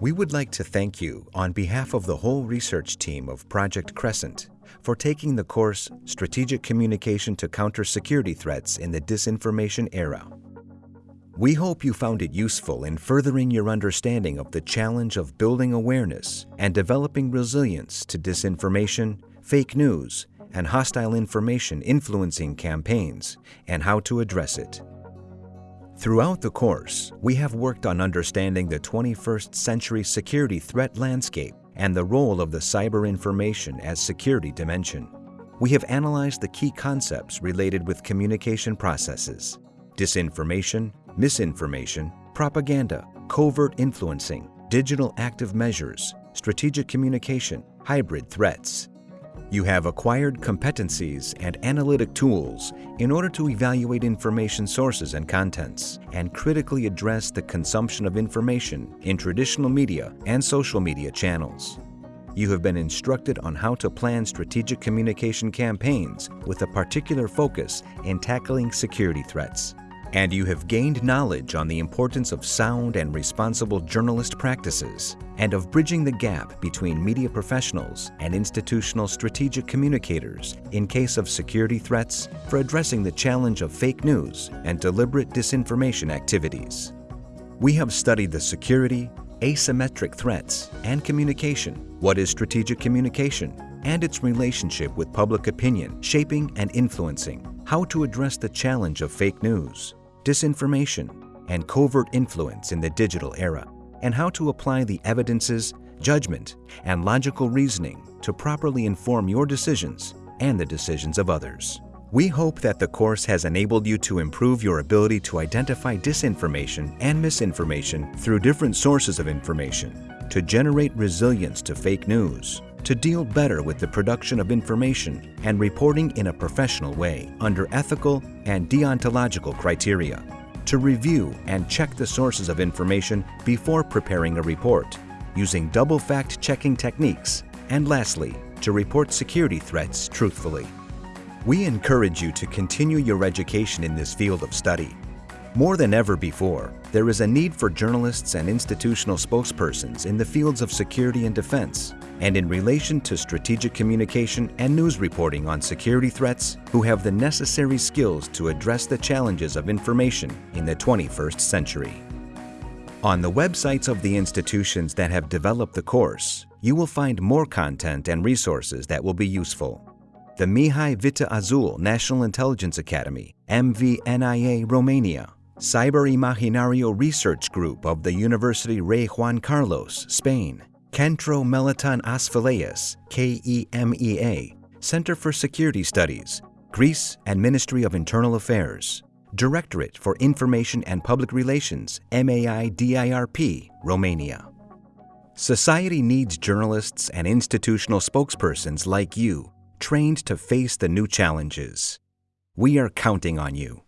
We would like to thank you on behalf of the whole research team of Project Crescent for taking the course Strategic Communication to Counter Security Threats in the Disinformation Era. We hope you found it useful in furthering your understanding of the challenge of building awareness and developing resilience to disinformation, fake news, and hostile information influencing campaigns and how to address it. Throughout the course, we have worked on understanding the 21st century security threat landscape and the role of the cyber information as security dimension. We have analyzed the key concepts related with communication processes, disinformation, misinformation, propaganda, covert influencing, digital active measures, strategic communication, hybrid threats, you have acquired competencies and analytic tools in order to evaluate information sources and contents and critically address the consumption of information in traditional media and social media channels. You have been instructed on how to plan strategic communication campaigns with a particular focus in tackling security threats and you have gained knowledge on the importance of sound and responsible journalist practices and of bridging the gap between media professionals and institutional strategic communicators in case of security threats for addressing the challenge of fake news and deliberate disinformation activities. We have studied the security, asymmetric threats, and communication, what is strategic communication, and its relationship with public opinion, shaping and influencing, how to address the challenge of fake news, disinformation, and covert influence in the digital era, and how to apply the evidences, judgment, and logical reasoning to properly inform your decisions and the decisions of others. We hope that the course has enabled you to improve your ability to identify disinformation and misinformation through different sources of information, to generate resilience to fake news, to deal better with the production of information and reporting in a professional way under ethical and deontological criteria, to review and check the sources of information before preparing a report using double fact-checking techniques, and lastly, to report security threats truthfully. We encourage you to continue your education in this field of study. More than ever before, there is a need for journalists and institutional spokespersons in the fields of security and defense and in relation to strategic communication and news reporting on security threats who have the necessary skills to address the challenges of information in the 21st century. On the websites of the institutions that have developed the course, you will find more content and resources that will be useful. The Mihai Viteazul National Intelligence Academy, MVNIA Romania, Ciberimaginario Research Group of the University Rey Juan Carlos, Spain, Centro Meleton Asphaleus, KEMEA, Center for Security Studies, Greece and Ministry of Internal Affairs, Directorate for Information and Public Relations, MAIDIRP, Romania. Society needs journalists and institutional spokespersons like you, trained to face the new challenges. We are counting on you.